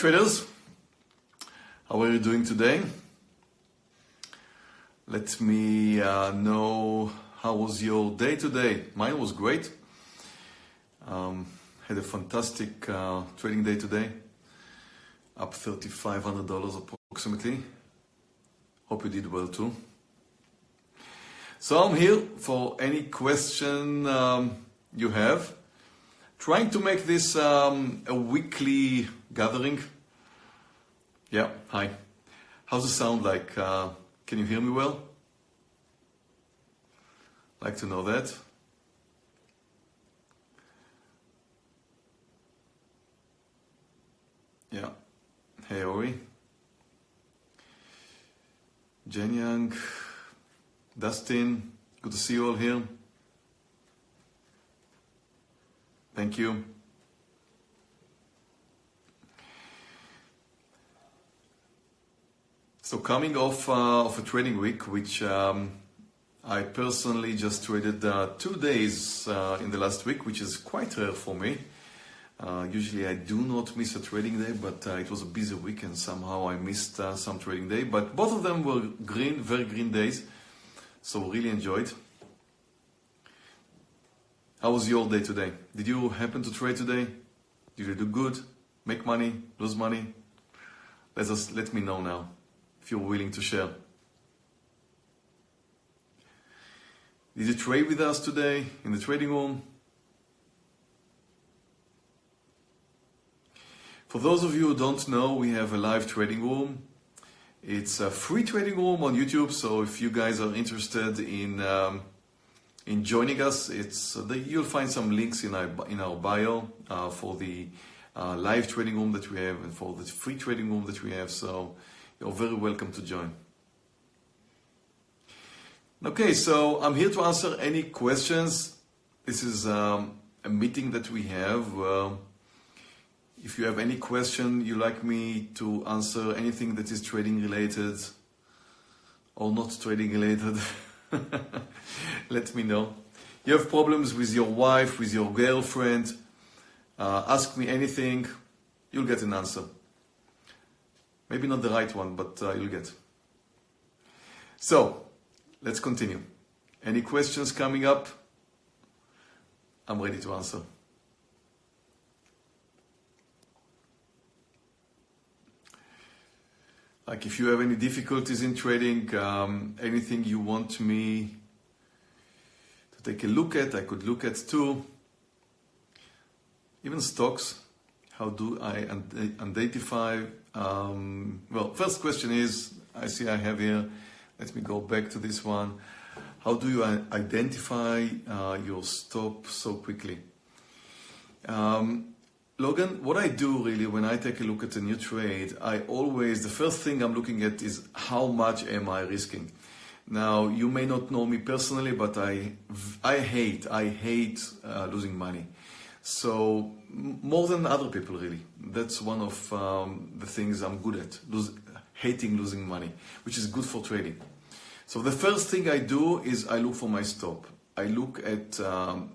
traders, how are you doing today? Let me uh, know how was your day today. Mine was great. Um, had a fantastic uh, trading day today, up $3,500 approximately. Hope you did well too. So I'm here for any question um, you have. Trying to make this um, a weekly gathering. Yeah, hi. How's it sound like? Uh, can you hear me well? Like to know that. Yeah. Hey, Ori. Jen Young, Dustin, good to see you all here. Thank you. So coming off uh, of a trading week, which um, I personally just traded uh, two days uh, in the last week, which is quite rare for me. Uh, usually I do not miss a trading day, but uh, it was a busy week and somehow I missed uh, some trading day. But both of them were green, very green days, so really enjoyed. How was your day today? Did you happen to trade today? Did you do good? Make money? Lose money? Let us let me know now if you're willing to share. Did you trade with us today in the trading room? For those of you who don't know, we have a live trading room. It's a free trading room on YouTube, so if you guys are interested in um, in joining us, it's uh, the, you'll find some links in our in our bio uh, for the uh, live trading room that we have and for the free trading room that we have. So you're very welcome to join. Okay, so I'm here to answer any questions. This is um, a meeting that we have. Uh, if you have any question you like me to answer, anything that is trading related or not trading related, let me know. You have problems with your wife, with your girlfriend, uh, ask me anything, you'll get an answer. Maybe not the right one, but uh, you'll get. So, let's continue. Any questions coming up? I'm ready to answer. Like if you have any difficulties in trading, um, anything you want me to take a look at, I could look at too. Even stocks, how do I identify? Um, well, first question is, I see I have here, let me go back to this one. How do you identify uh, your stop so quickly? Um, Logan, what I do really when I take a look at a new trade, I always, the first thing I'm looking at is how much am I risking? Now, you may not know me personally, but I, I hate, I hate uh, losing money. So, more than other people really. That's one of um, the things I'm good at, lose, hating losing money, which is good for trading. So the first thing I do is I look for my stop. I look at um,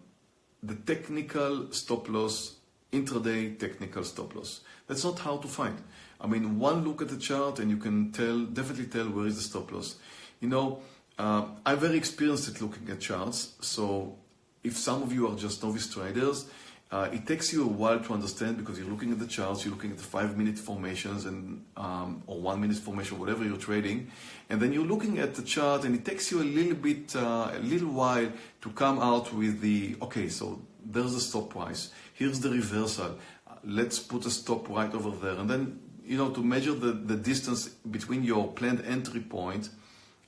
the technical stop loss intraday technical stop loss. That's not hard to find. I mean, one look at the chart and you can tell, definitely tell where is the stop loss. You know, uh, I'm very experienced at looking at charts. So if some of you are just novice traders, uh, it takes you a while to understand because you're looking at the charts, you're looking at the five minute formations and um, or one minute formation, whatever you're trading, and then you're looking at the chart and it takes you a little bit, uh, a little while to come out with the okay. So there's the stop price here's the reversal, let's put a stop right over there. And then, you know, to measure the, the distance between your planned entry point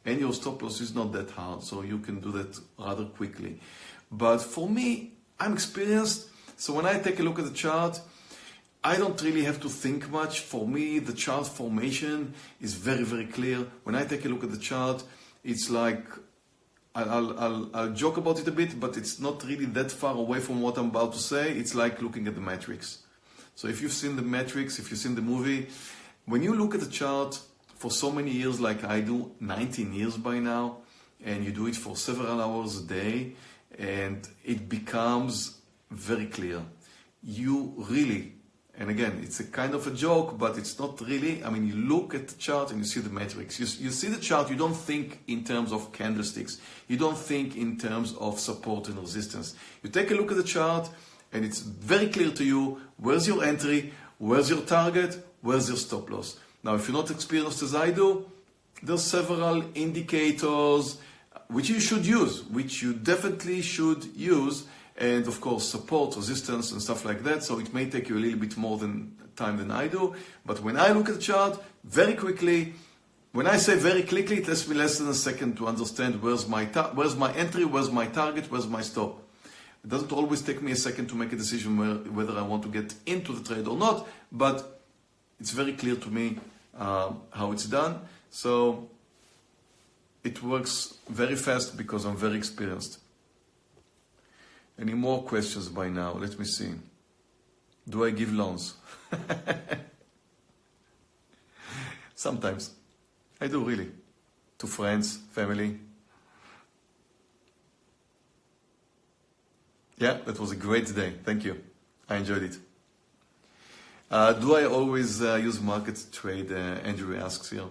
and your stop loss is not that hard, so you can do that rather quickly. But for me, I'm experienced, so when I take a look at the chart, I don't really have to think much. For me, the chart formation is very, very clear. When I take a look at the chart, it's like I'll, I'll, I'll, joke about it a bit, but it's not really that far away from what I'm about to say. It's like looking at the Matrix. So if you've seen the Matrix, if you've seen the movie, when you look at the chart for so many years like I do, 19 years by now, and you do it for several hours a day, and it becomes very clear. You really, And again, it's a kind of a joke, but it's not really. I mean, you look at the chart and you see the Matrix. You, you see the chart, you don't think in terms of candlesticks. You don't think in terms of support and resistance. You take a look at the chart and it's very clear to you where's your entry, where's your target, where's your stop loss. Now, if you're not experienced as I do, there's several indicators which you should use, which you definitely should use, and of course support, resistance, and stuff like that. So it may take you a little bit more than time than I do. But when I look at the chart, very quickly, when I say very quickly, it takes me less than a second to understand where's my where's my entry, where's my target, where's my stop. It doesn't always take me a second to make a decision where, whether I want to get into the trade or not, but it's very clear to me uh, how it's done. So it works very fast because I'm very experienced. Any more questions by now? Let me see. Do I give loans? Sometimes. I do really. To friends, family. Yeah, that was a great day. Thank you. I enjoyed it. Uh, do I always uh, use market trade? Uh, Andrew asks here.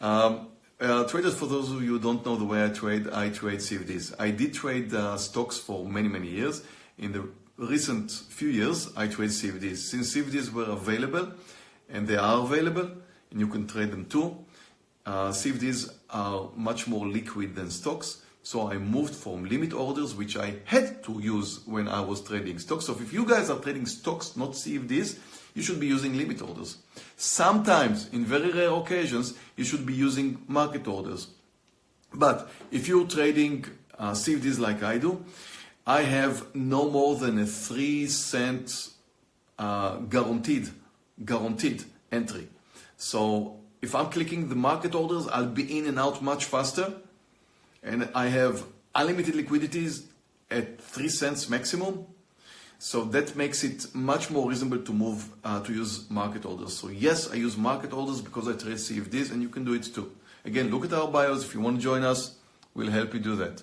Um, uh, traders, for those of you who don't know the way I trade, I trade CFDs. I did trade uh, stocks for many, many years. In the recent few years, I trade CFDs. Since CFDs were available, and they are available, and you can trade them too, uh, CFDs are much more liquid than stocks. So I moved from limit orders, which I had to use when I was trading stocks. So if you guys are trading stocks, not CFDs, you should be using limit orders. Sometimes, in very rare occasions, you should be using market orders. But if you're trading uh, CFDs like I do, I have no more than a three cent uh, guaranteed, guaranteed entry. So if I'm clicking the market orders, I'll be in and out much faster. And I have unlimited liquidities at three cents maximum. So that makes it much more reasonable to move uh, to use market orders. So yes, I use market orders because I trade CFDs and you can do it too. Again, look at our bios. If you want to join us, we'll help you do that.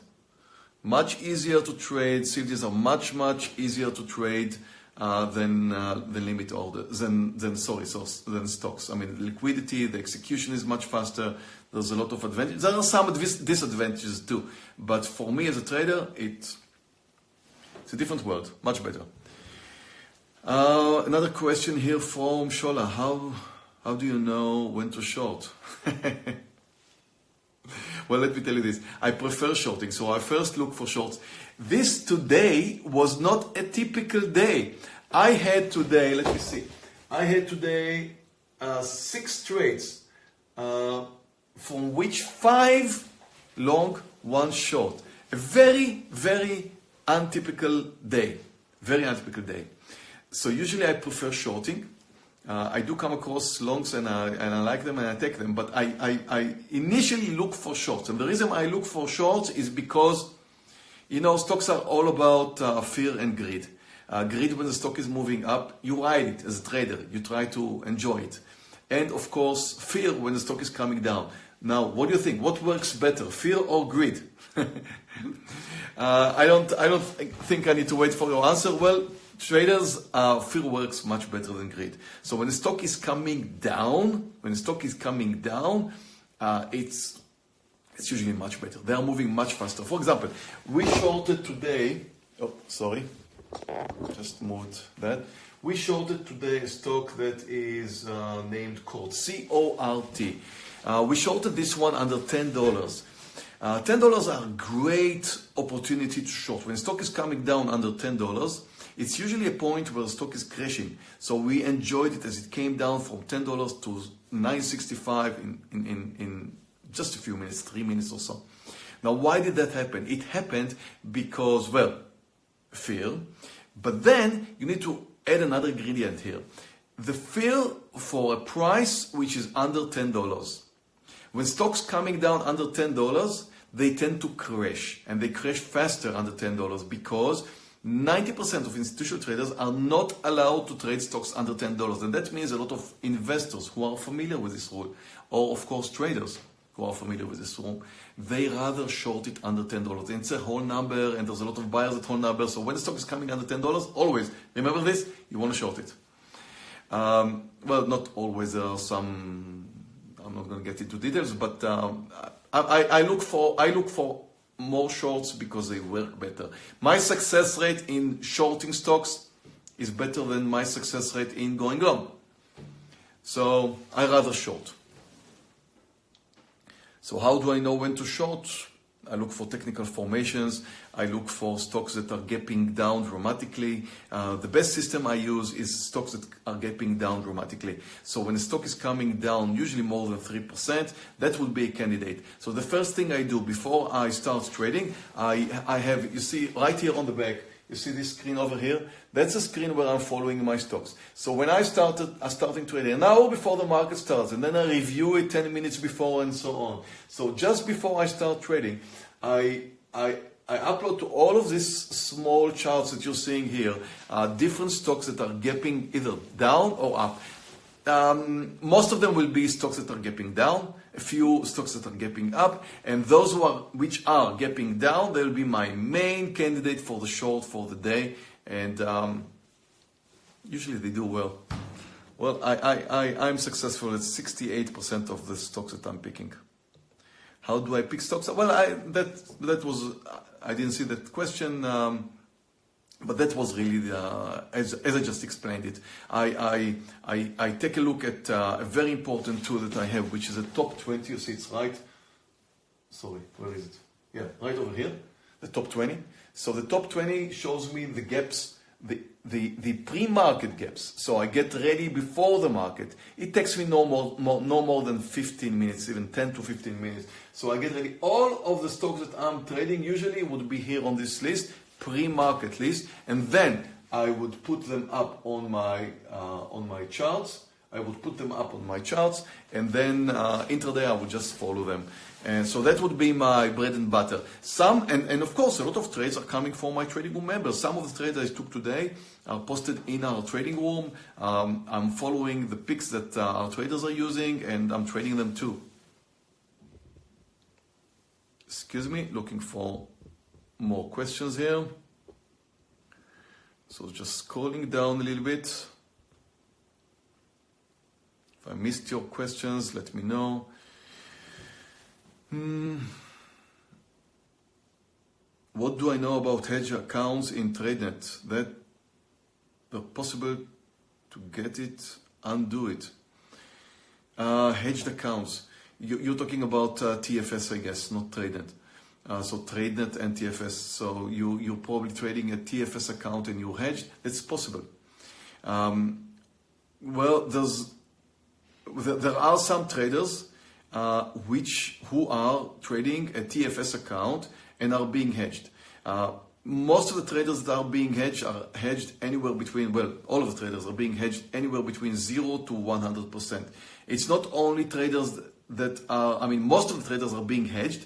Much easier to trade. CFDs are much, much easier to trade uh, than uh, the limit order, than, than, sorry, so, than stocks. I mean, liquidity, the execution is much faster. There's a lot of advantages. There are some disadvantages too. But for me as a trader, it it's a different world, much better. Uh, another question here from Shola. How, how do you know when to short? well, let me tell you this. I prefer shorting, so I first look for shorts. This today was not a typical day. I had today, let me see, I had today uh, six trades, uh, from which five long, one short. A very, very untypical day, very untypical day. So usually I prefer shorting. Uh, I do come across longs and I, and I like them and I take them, but I, I, I initially look for shorts. And the reason I look for shorts is because, you know, stocks are all about uh, fear and greed. Uh, greed when the stock is moving up, you ride it as a trader. You try to enjoy it. And of course, fear when the stock is coming down. Now, what do you think? What works better, fear or greed? Uh, I don't. I don't think I need to wait for your answer. Well, traders, uh, fear works much better than greed. So when the stock is coming down, when the stock is coming down, uh, it's it's usually much better. They are moving much faster. For example, we shorted today. Oh, sorry, just moved that. We shorted today a stock that is uh, named CORT, C-O-R-T. Uh, we shorted this one under ten dollars. Uh, $10 are a great opportunity to short. When stock is coming down under $10, it's usually a point where the stock is crashing. So we enjoyed it as it came down from $10 to 965 in, in, in, in just a few minutes, three minutes or so. Now, why did that happen? It happened because, well, fear, but then you need to add another ingredient here. The fear for a price which is under $10. When stocks coming down under $10, they tend to crash and they crash faster under $10 because 90% of institutional traders are not allowed to trade stocks under $10. And that means a lot of investors who are familiar with this rule, or of course traders who are familiar with this rule, they rather short it under $10. It's a whole number and there's a lot of buyers at whole number. So when the stock is coming under $10, always remember this, you want to short it. Um, well, not always. There are some. I'm not going to get into details, but um, I, I, look for I look for more shorts because they work better. My success rate in shorting stocks is better than my success rate in going long. So I rather short. So how do I know when to short? I look for technical formations. I look for stocks that are gapping down dramatically. Uh, the best system I use is stocks that are gapping down dramatically. So when a stock is coming down, usually more than 3%, that would be a candidate. So the first thing I do before I start trading, I, I have, you see right here on the back, you see this screen over here? That's a screen where I'm following my stocks. So when I started, I starting trading, an hour before the market starts, and then I review it 10 minutes before and so on. So just before I start trading, I, I, I upload to all of these small charts that you're seeing here, uh, different stocks that are gapping either down or up. Um, most of them will be stocks that are gapping down a few stocks that are gapping up, and those who are, which are gapping down, they'll be my main candidate for the short for the day, and um, usually they do well. Well, I, I, I, I'm successful at 68% of the stocks that I'm picking. How do I pick stocks? Well, I, that, that was, I didn't see that question. Um, but that was really, the, as, as I just explained it, I, I, I, I take a look at uh, a very important tool that I have, which is a top 20. You see it's right, sorry, where is it? Yeah, right over here, the top 20. So the top 20 shows me the gaps, the, the, the pre-market gaps. So I get ready before the market. It takes me no more, more, no more than 15 minutes, even 10 to 15 minutes. So I get ready. All of the stocks that I'm trading usually would be here on this list pre-market list, and then I would put them up on my uh, on my charts. I would put them up on my charts, and then uh, intraday I would just follow them. And so that would be my bread and butter. Some, and, and of course, a lot of trades are coming from my trading room members. Some of the trades I took today are posted in our trading room. Um, I'm following the picks that uh, our traders are using, and I'm trading them too. Excuse me, looking for more questions here. So just scrolling down a little bit. If I missed your questions, let me know. Hmm. What do I know about hedge accounts in TradeNet? That possible to get it, undo it. Uh, hedged accounts. You, are talking about uh, TFS, I guess, not TradeNet. Uh, so TradeNet and TFS. So you, you're probably trading a TFS account and you're hedged. It's possible. Um, well, there's, there are some traders uh, which who are trading a TFS account and are being hedged. Uh, most of the traders that are being hedged are hedged anywhere between, well, all of the traders are being hedged anywhere between 0 to 100%. It's not only traders that are, I mean, most of the traders are being hedged,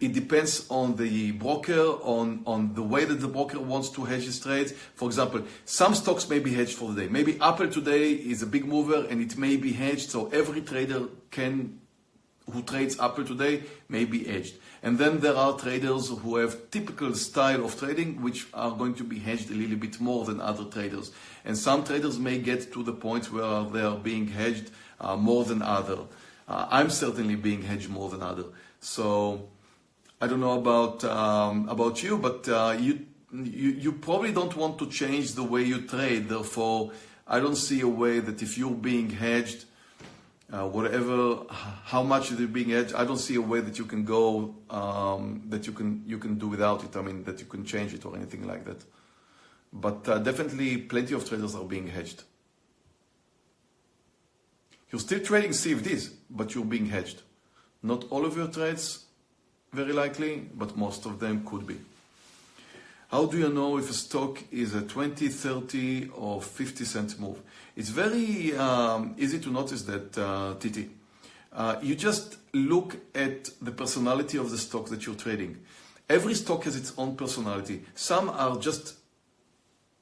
it depends on the broker, on, on the way that the broker wants to hedge his trades. For example, some stocks may be hedged for the day. Maybe Apple today is a big mover and it may be hedged, so every trader can who trades Apple today may be hedged. And then there are traders who have typical style of trading, which are going to be hedged a little bit more than other traders. And some traders may get to the point where they are being hedged uh, more than other. Uh, I'm certainly being hedged more than other. So I don't know about um, about you, but uh, you, you you probably don't want to change the way you trade. Therefore, I don't see a way that if you're being hedged, uh, whatever, how much it being hedged, I don't see a way that you can go um, that you can you can do without it. I mean that you can change it or anything like that. But uh, definitely, plenty of traders are being hedged. You're still trading CFDs, but you're being hedged. Not all of your trades very likely, but most of them could be. How do you know if a stock is a 20, 30 or 50 cent move? It's very um, easy to notice that, uh, Titi. Uh, you just look at the personality of the stock that you're trading. Every stock has its own personality. Some are just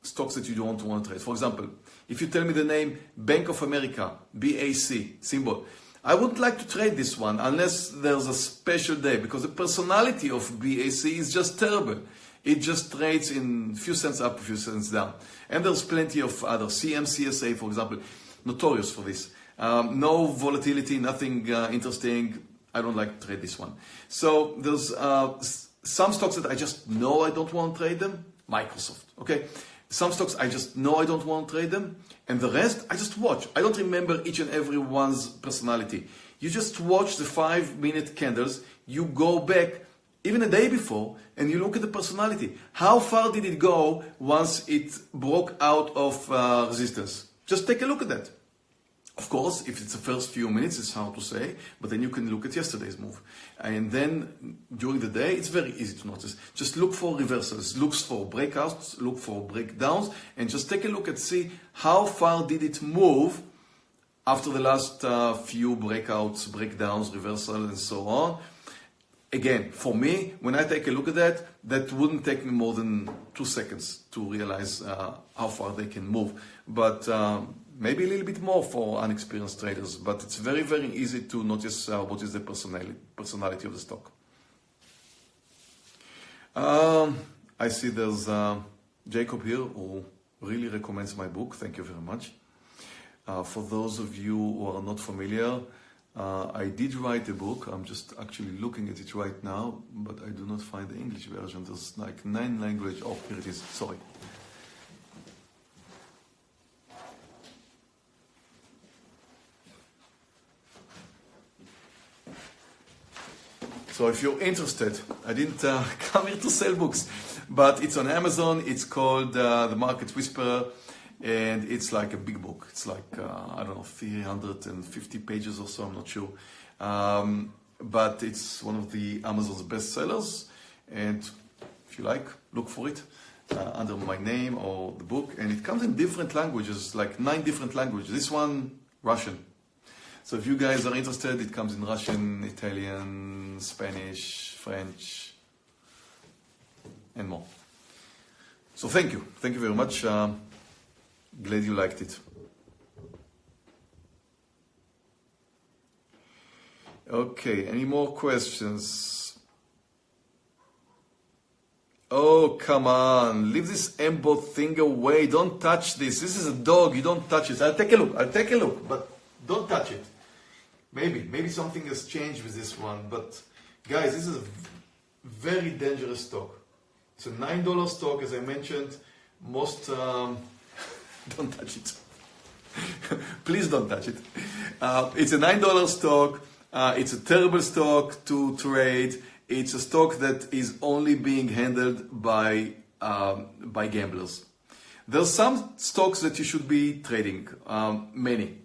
stocks that you don't want to trade. For example, if you tell me the name Bank of America, BAC, symbol, I wouldn't like to trade this one unless there's a special day because the personality of BAC is just terrible. It just trades in few cents up, a few cents down. And there's plenty of other CMCSA, for example. notorious for this. Um, no volatility, nothing uh, interesting. I don't like to trade this one. So there's uh, some stocks that I just know I don't want to trade them. Microsoft, okay? Some stocks I just know I don't want to trade them. And the rest, I just watch. I don't remember each and every one's personality. You just watch the five minute candles. You go back even a day before and you look at the personality. How far did it go once it broke out of uh, resistance? Just take a look at that. Of course, if it's the first few minutes, it's hard to say, but then you can look at yesterday's move. And then during the day, it's very easy to notice. Just look for reversals, look for breakouts, look for breakdowns, and just take a look and see how far did it move after the last uh, few breakouts, breakdowns, reversals, and so on. Again, for me, when I take a look at that, that wouldn't take me more than two seconds to realize uh, how far they can move. But um, maybe a little bit more for unexperienced traders, but it's very, very easy to notice uh, what is the personality, personality of the stock. Um, I see there's uh, Jacob here who really recommends my book. Thank you very much. Uh, for those of you who are not familiar, uh, I did write a book. I'm just actually looking at it right now, but I do not find the English version. There's like nine language. Oh, here it is. Sorry. So if you're interested, I didn't uh, come here to sell books, but it's on Amazon. It's called uh, The Market Whisperer, and it's like a big book. It's like, uh, I don't know, 350 pages or so, I'm not sure. Um, but it's one of the Amazon's best sellers, and if you like, look for it. Uh, under my name or the book, and it comes in different languages, like nine different languages. This one, Russian, so if you guys are interested, it comes in Russian, Italian, Spanish, French, and more. So thank you. Thank you very much. Um, glad you liked it. Okay, any more questions? Oh, come on. Leave this MBOT thing away. Don't touch this. This is a dog. You don't touch it. I'll take a look. I'll take a look, but don't touch it. Maybe, maybe something has changed with this one, but guys, this is a very dangerous stock. It's a $9 stock, as I mentioned. Most, um, don't touch it. Please don't touch it. Uh, it's a $9 stock. Uh, it's a terrible stock to trade. It's a stock that is only being handled by, um, by gamblers. There's some stocks that you should be trading, um, many.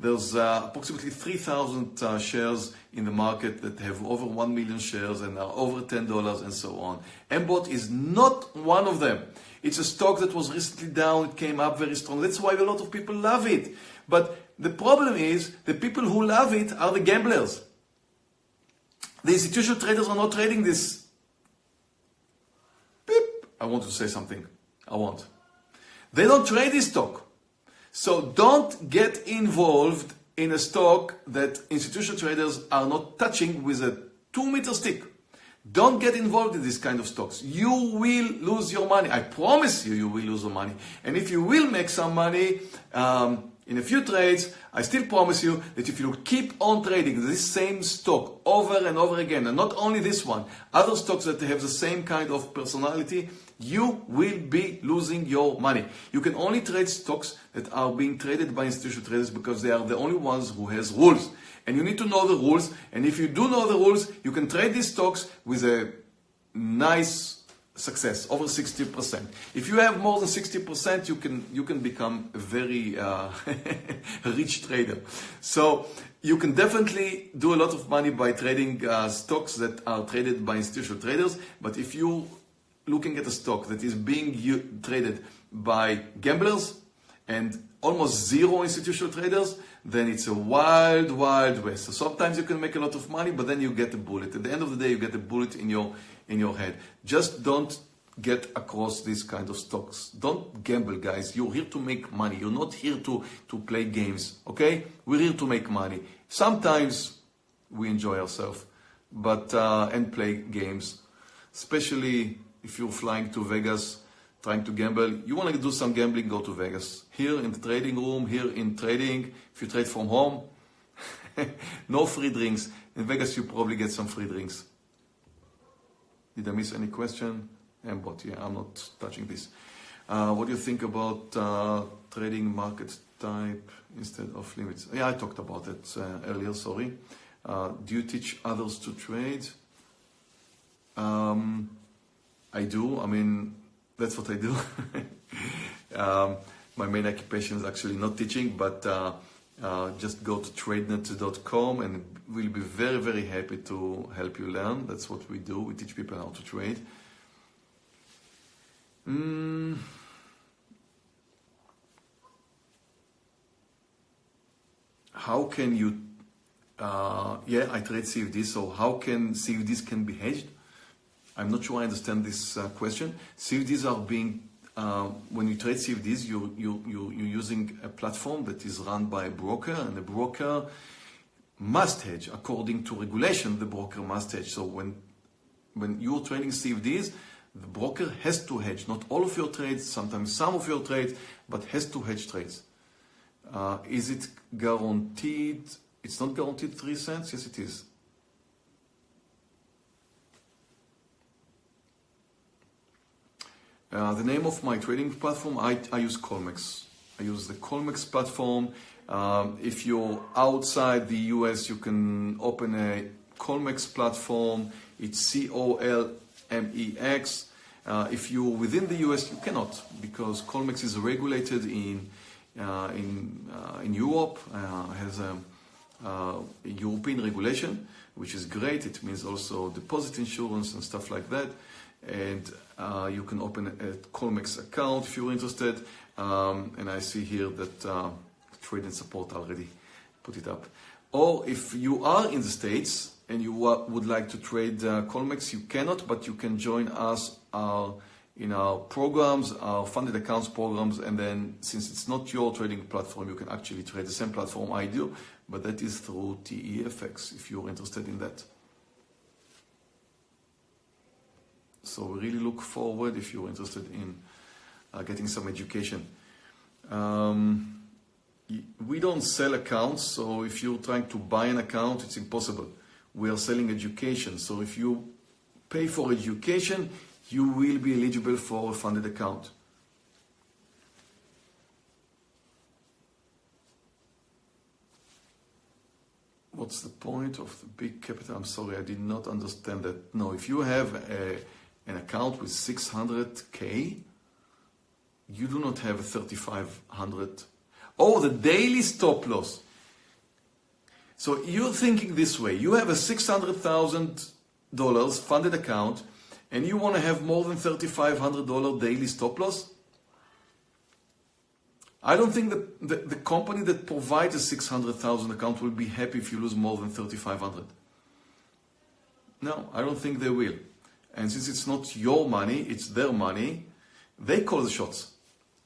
There's uh, approximately 3,000 uh, shares in the market that have over 1 million shares and are over $10 and so on. MBOT is not one of them. It's a stock that was recently down, it came up very strong. That's why a lot of people love it. But the problem is the people who love it are the gamblers. The institutional traders are not trading this. Beep. I want to say something. I want. They don't trade this stock. So don't get involved in a stock that institutional traders are not touching with a two meter stick. Don't get involved in this kind of stocks. You will lose your money. I promise you, you will lose your money. And if you will make some money um, in a few trades, I still promise you that if you keep on trading this same stock over and over again, and not only this one, other stocks that have the same kind of personality, you will be losing your money. You can only trade stocks that are being traded by institutional traders because they are the only ones who has rules. And you need to know the rules. And if you do know the rules, you can trade these stocks with a nice success, over 60%. If you have more than 60%, you can, you can become a very uh, rich trader. So you can definitely do a lot of money by trading uh, stocks that are traded by institutional traders. But if you looking at a stock that is being traded by gamblers and almost zero institutional traders, then it's a wild, wild west. So sometimes you can make a lot of money, but then you get a bullet. At the end of the day, you get a bullet in your in your head. Just don't get across these kind of stocks. Don't gamble, guys. You're here to make money. You're not here to, to play games, okay? We're here to make money. Sometimes we enjoy ourselves, but uh, and play games, especially if you're flying to Vegas trying to gamble, you want to do some gambling, go to Vegas. Here in the trading room, here in trading, if you trade from home, no free drinks. In Vegas, you probably get some free drinks. Did I miss any question? Mbot, yeah, I'm not touching this. Uh, what do you think about uh, trading market type instead of limits? Yeah, I talked about it uh, earlier, sorry. Uh, do you teach others to trade? Um, I do. I mean, that's what I do. um, my main occupation is actually not teaching, but uh, uh, just go to tradenet.com and we'll be very, very happy to help you learn. That's what we do. We teach people how to trade. Mm. How can you, uh, yeah, I trade CFDs, so how can CFDs can be hedged? I'm not sure I understand this uh, question. CFDs are being, uh, when you trade CFDs, you, you, you, you're using a platform that is run by a broker, and the broker must hedge according to regulation. The broker must hedge. So when when you're trading CFDs, the broker has to hedge not all of your trades, sometimes some of your trades, but has to hedge trades. Uh, is it guaranteed? It's not guaranteed three cents. Yes, it is. Uh, the name of my trading platform, I, I use Colmex. I use the Colmex platform. Um, if you're outside the US, you can open a Colmex platform. It's C-O-L-M-E-X. Uh, if you're within the US, you cannot because Colmex is regulated in uh, in uh, in Europe. Uh, has a, uh, a European regulation, which is great. It means also deposit insurance and stuff like that and uh, you can open a Colmex account if you're interested. Um, and I see here that uh, TradeNet Support already put it up. Or if you are in the States and you would like to trade uh, Colmex, you cannot, but you can join us our, in our programs, our funded accounts programs, and then since it's not your trading platform, you can actually trade the same platform I do, but that is through TEFX if you're interested in that. So we really look forward if you're interested in uh, getting some education. Um, we don't sell accounts, so if you're trying to buy an account, it's impossible. We are selling education, so if you pay for education, you will be eligible for a funded account. What's the point of the big capital? I'm sorry, I did not understand that. No, if you have a an account with 600k, you do not have a 3500. Oh, the daily stop loss. So you're thinking this way. You have a $600,000 funded account and you want to have more than $3,500 daily stop loss? I don't think that the, the company that provides a 600,000 account will be happy if you lose more than 3,500. No, I don't think they will. And since it's not your money, it's their money, they call the shots.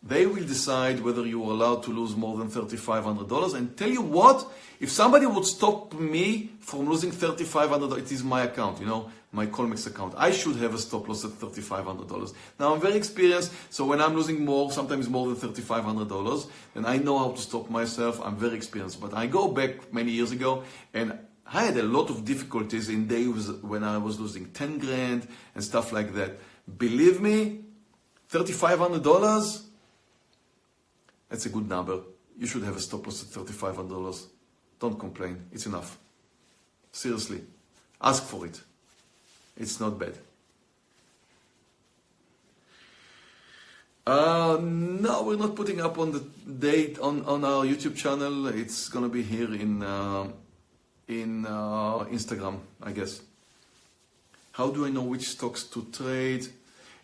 They will decide whether you are allowed to lose more than $3,500. And tell you what, if somebody would stop me from losing $3,500, it is my account, you know, my Colmex account. I should have a stop loss at $3,500. Now I'm very experienced, so when I'm losing more, sometimes more than $3,500, then I know how to stop myself. I'm very experienced. But I go back many years ago and I had a lot of difficulties in days when I was losing 10 grand and stuff like that. Believe me, $3,500, that's a good number. You should have a stop loss at $3,500. Don't complain, it's enough. Seriously, ask for it. It's not bad. Uh, no, we're not putting up on the date on, on our YouTube channel. It's gonna be here in uh, in uh, Instagram, I guess. How do I know which stocks to trade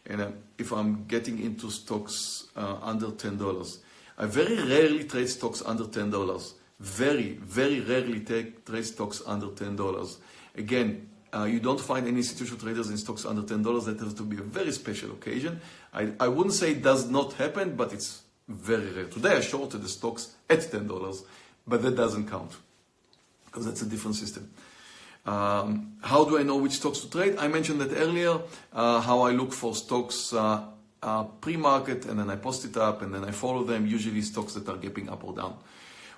and uh, if I'm getting into stocks uh, under $10? I very rarely trade stocks under $10. Very, very rarely take, trade stocks under $10. Again, uh, you don't find any institutional traders in stocks under $10. That has to be a very special occasion. I, I wouldn't say it does not happen, but it's very rare. Today I shorted the stocks at $10, but that doesn't count because that's a different system. Um, how do I know which stocks to trade? I mentioned that earlier, uh, how I look for stocks uh, uh, pre-market and then I post it up and then I follow them, usually stocks that are gapping up or down.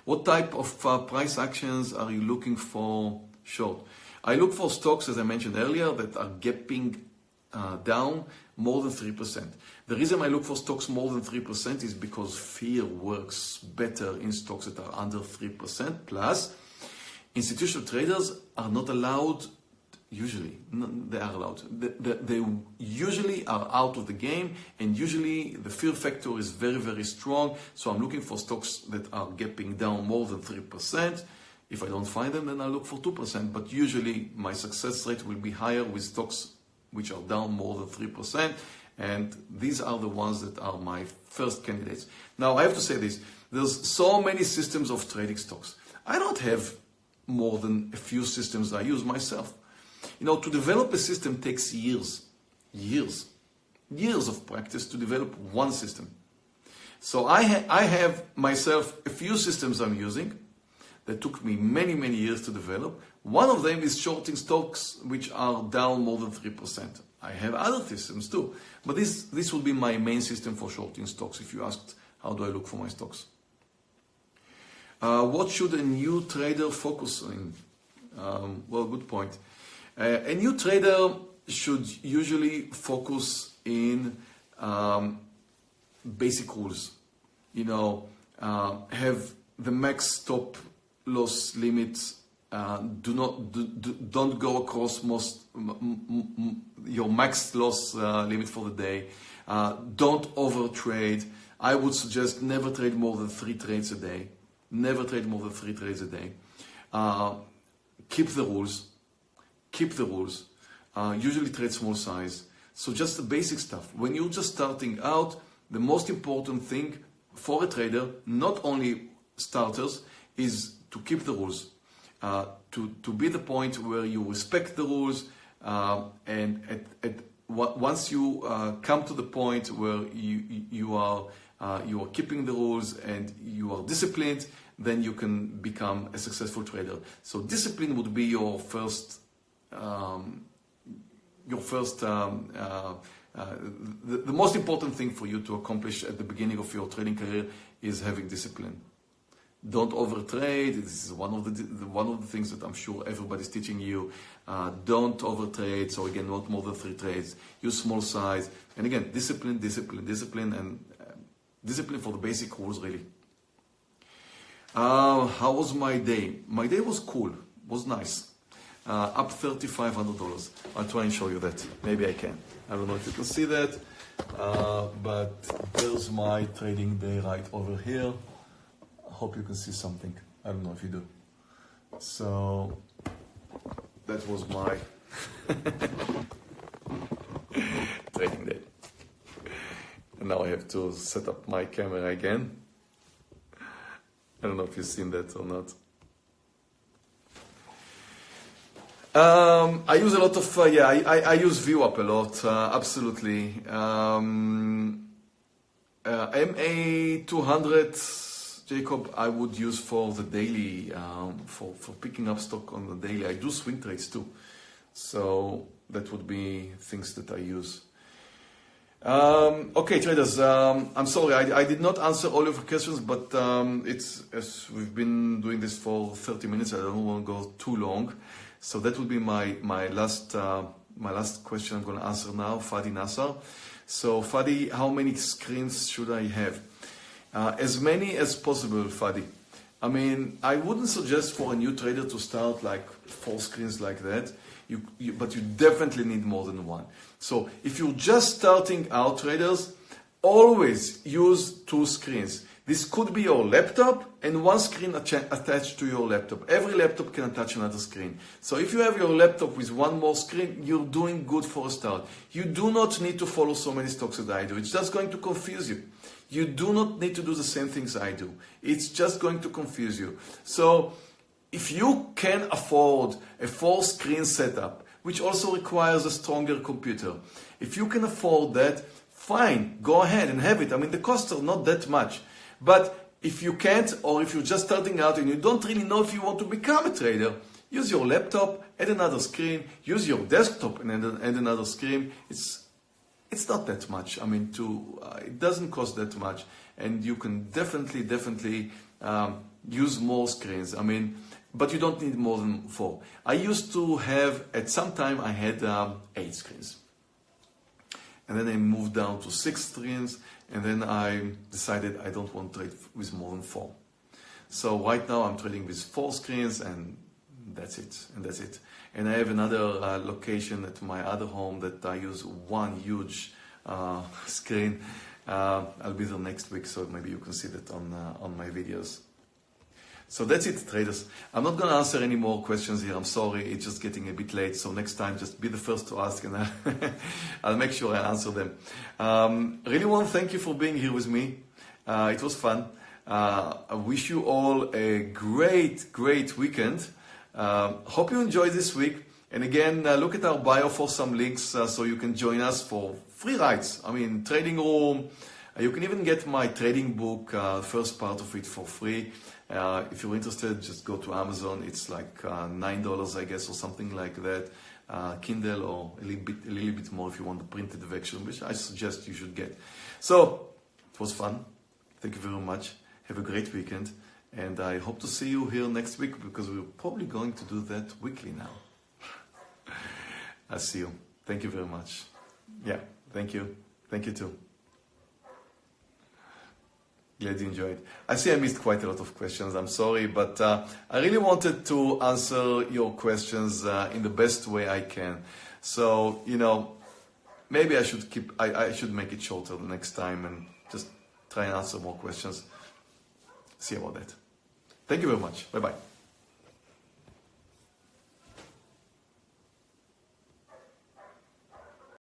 What type of uh, price actions are you looking for short? I look for stocks, as I mentioned earlier, that are gapping uh, down more than 3%. The reason I look for stocks more than 3% is because fear works better in stocks that are under 3%. Plus, institutional traders are not allowed, usually, they are allowed. They, they, usually are out of the game and usually the fear factor is very, very strong. So I'm looking for stocks that are gapping down more than 3%. If I don't find them, then I look for 2%. But usually my success rate will be higher with stocks which are down more than 3%. And these are the ones that are my first candidates. Now, I have to say this. There's so many systems of trading stocks. I don't have more than a few systems I use myself. You know, to develop a system takes years, years, years of practice to develop one system. So I, ha I have myself a few systems I'm using that took me many, many years to develop. One of them is shorting stocks which are down more than 3%. I have other systems too, but this, this will be my main system for shorting stocks if you asked how do I look for my stocks. Uh, what should a new trader focus on? Um, well, good point. Uh, a new trader should usually focus in um, basic rules. You know, uh, have the max stop loss limits uh, do not do, do, don't go across most your max loss uh, limit for the day. Don't over trade. I would suggest never trade more than three trades a day. Never trade more than three trades a day. Uh, keep the rules. Keep the rules. Uh, usually trade small size. So just the basic stuff. When you're just starting out, the most important thing for a trader, not only starters, is to keep the rules, uh, to, to be the point where you respect the rules, uh, and at, at, once you uh, come to the point where you, you, are, uh, you are keeping the rules and you are disciplined, then you can become a successful trader. So discipline would be your first, um, your first um, uh, uh, the, the, most important thing for you to accomplish at the beginning of your trading career is having discipline. Don't overtrade. This is one of the one of the things that I'm sure everybody's teaching you. Uh, don't overtrade. So again, not more than three trades. Use small size. And again, discipline, discipline, discipline, and discipline for the basic rules really. Uh, how was my day? My day was cool. Was nice. Uh, up $3,500. I'll try and show you that. Maybe I can. I don't know if you can see that. Uh, but there's my trading day right over here I hope you can see something. I don't know if you do. So that was my training day. And now I have to set up my camera again. I don't know if you've seen that or not. Um, I use a lot of, uh, yeah, I, I, I, use VWAP a lot, uh, absolutely. Um, uh, MA200 Jacob, I would use for the daily, um, for, for picking up stock on the daily. I do swing trades too. So that would be things that I use. Um, okay, traders, um, I'm sorry, I, I, did not answer all of your questions, but um, it's as we've been doing this for 30 minutes, I don't want to go too long. So that would be my, my, last, uh, my last question I'm going to answer now, Fadi Nasser. So Fadi, how many screens should I have? Uh, as many as possible, Fadi. I mean, I wouldn't suggest for a new trader to start like four screens like that, you, you, but you definitely need more than one. So if you're just starting out traders, always use two screens. This could be your laptop and one screen attached to your laptop. Every laptop can attach another screen. So if you have your laptop with one more screen, you're doing good for a start. You do not need to follow so many stocks that I do. It's just going to confuse you. You do not need to do the same things I do. It's just going to confuse you. So if you can afford a four screen setup, which also requires a stronger computer, if you can afford that, fine, go ahead and have it. I mean, the costs are not that much. But if you can't, or if you're just starting out and you don't really know if you want to become a trader, use your laptop, add another screen, use your desktop and add another screen. It's it's not that much. I mean, to uh, it doesn't cost that much, and you can definitely, definitely um, use more screens. I mean, but you don't need more than four. I used to have at some time I had um, eight screens, and then I moved down to six screens, and then I decided I don't want to trade with more than four. So right now I'm trading with four screens, and that's it, and that's it. And I have another uh, location at my other home that I use one huge uh, screen. Uh, I'll be there next week, so maybe you can see that on, uh, on my videos. So that's it, traders. I'm not going to answer any more questions here. I'm sorry, it's just getting a bit late. So next time, just be the first to ask, and I'll, make sure I answer them. Um, really want to thank you for being here with me. Uh, it was fun. Uh, I wish you all a great, great weekend. Uh, hope you enjoyed this week. And again, uh, look at our bio for some links uh, so you can join us for free rides. I mean, trading room. Uh, you can even get my trading book, uh, first part of it for free. Uh, if you're interested, just go to Amazon. It's like $9, I guess, or something like that. Kindle or a little, bit, a little bit more if you want the printed version, which I suggest you should get. So, it was fun. Thank you very much. Have a great weekend. And I hope to see you here next week because we're probably going to do that weekly now. I'll see you. Thank you very much. Yeah, thank you. Thank you too. Glad you enjoyed. I see I missed quite a lot of questions. I'm sorry, but uh, I really wanted to answer your questions uh, in the best way I can. So, you know, maybe I should keep, I, I should make it shorter the next time and just try and answer more questions. See about that. Thank you very much. Bye bye.